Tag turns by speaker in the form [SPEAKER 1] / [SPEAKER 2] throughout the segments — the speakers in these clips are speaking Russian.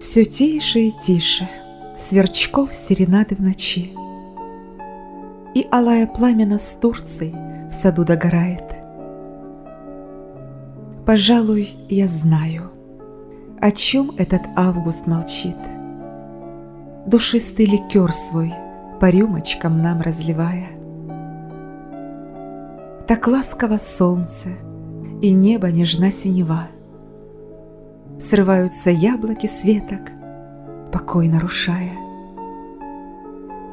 [SPEAKER 1] Все тише и тише Сверчков серенады в ночи. И алая пламя с Турцией В саду догорает. Пожалуй, я знаю, О чем этот август молчит. Душистый ликер свой По рюмочкам нам разливая. Так ласково солнце, И небо нежна синева — Срываются яблоки с веток, покой нарушая.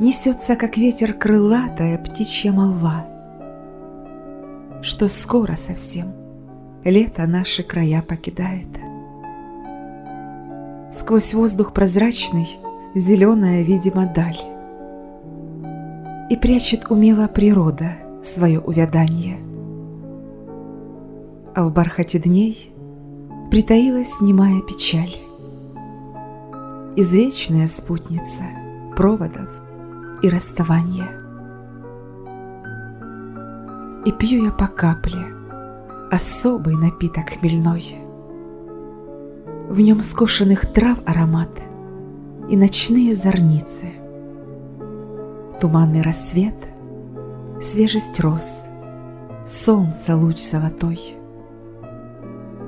[SPEAKER 1] Несется, как ветер, крылатая птичья молва, Что скоро совсем лето наши края покидает. Сквозь воздух прозрачный зеленая, видимо, даль, И прячет умело природа свое увяданье. А в бархате дней — притаилась немая печаль. Извечная спутница проводов и расставания. И пью я по капле особый напиток хмельной. В нем скошенных трав аромат и ночные зорницы. Туманный рассвет, свежесть роз, солнце луч золотой —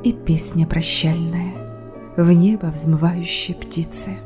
[SPEAKER 1] и песня прощальная в небо взмывающие птицы.